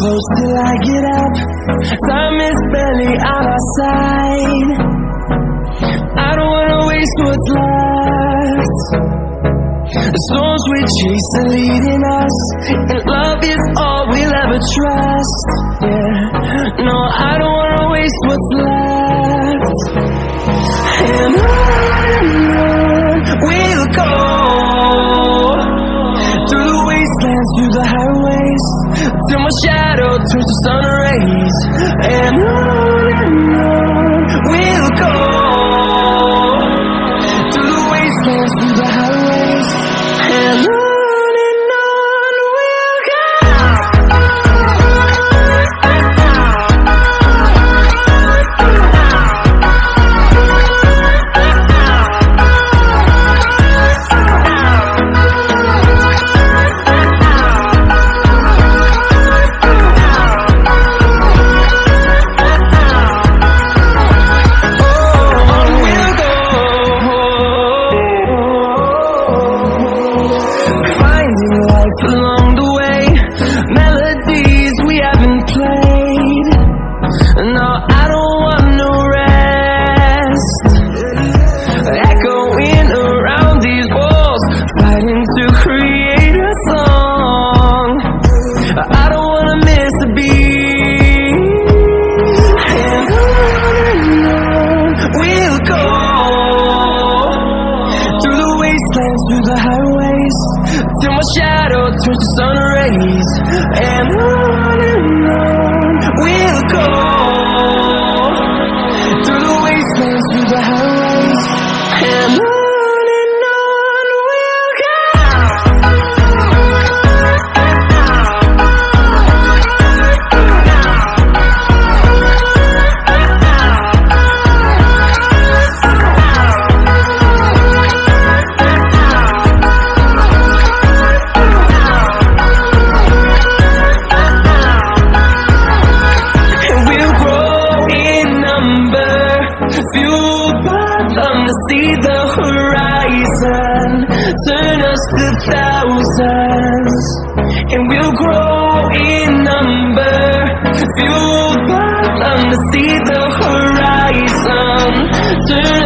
Close till I get up. Time is barely on our side. I don't wanna waste what's left. The storms we chase are leading us And love is all we'll ever trust. Yeah, no, I don't wanna waste what's left. And Till my shadow turns to sun rays. And turns to sun rays And on and on we'll go. Through the wastelands, through the highways And on Us to thousands And we'll grow in number. Fueled by them to see the horizon. Turn